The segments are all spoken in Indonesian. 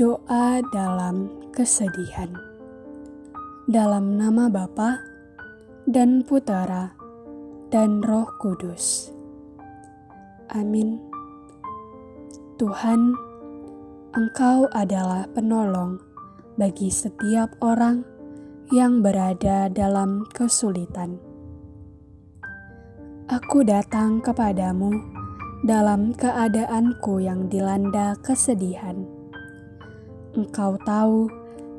kita dalam kesedihan. Dalam nama Bapa dan Putera dan Roh Kudus. Amin. Tuhan, Engkau adalah penolong bagi setiap orang yang berada dalam kesulitan. Aku datang kepadamu dalam keadaanku yang dilanda kesedihan. Engkau tahu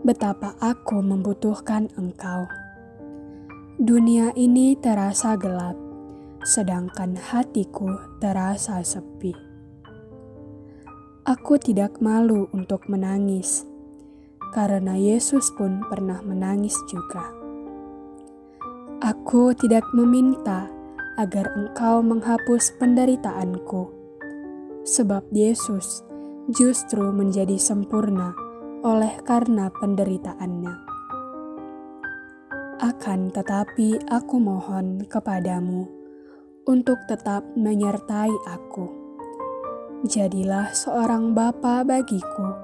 betapa aku membutuhkan Engkau. Dunia ini terasa gelap, sedangkan hatiku terasa sepi. Aku tidak malu untuk menangis, karena Yesus pun pernah menangis juga. Aku tidak meminta agar engkau menghapus penderitaanku. Sebab Yesus justru menjadi sempurna oleh karena penderitaannya. Akan tetapi aku mohon kepadamu untuk tetap menyertai aku. Jadilah seorang bapa bagiku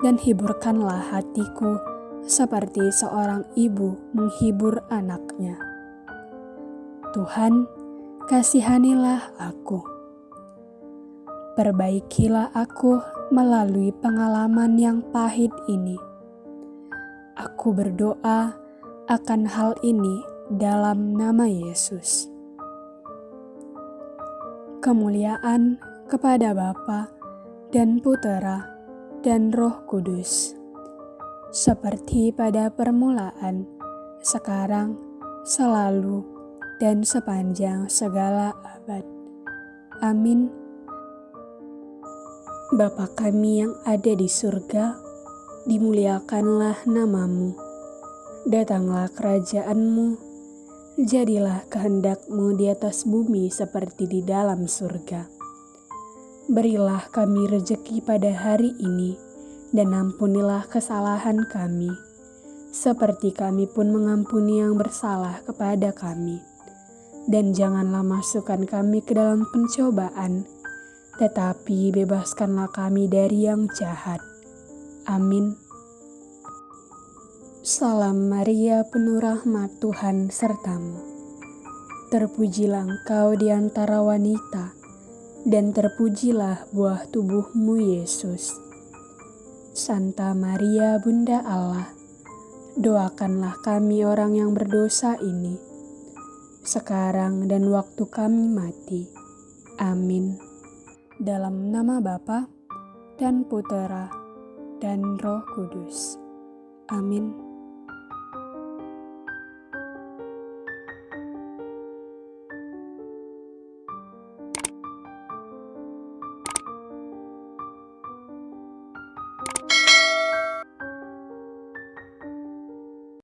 dan hiburkanlah hatiku seperti seorang ibu menghibur anaknya. Tuhan, kasihanilah aku. Perbaikilah aku melalui pengalaman yang pahit ini. Aku berdoa akan hal ini dalam nama Yesus. Kemuliaan kepada Bapa dan Putera dan Roh Kudus, seperti pada permulaan, sekarang, selalu, dan sepanjang segala abad. Amin. Bapa kami yang ada di surga, dimuliakanlah namamu. Datanglah kerajaanmu, jadilah kehendakmu di atas bumi seperti di dalam surga. Berilah kami rejeki pada hari ini, dan ampunilah kesalahan kami, seperti kami pun mengampuni yang bersalah kepada kami dan janganlah masukkan kami ke dalam pencobaan, tetapi bebaskanlah kami dari yang jahat. Amin. Salam Maria, penuh rahmat Tuhan sertamu. Terpujilah engkau di antara wanita, dan terpujilah buah tubuhmu Yesus. Santa Maria, Bunda Allah, doakanlah kami orang yang berdosa ini sekarang dan waktu kami mati. Amin. Dalam nama Bapa dan Putera dan Roh Kudus. Amin.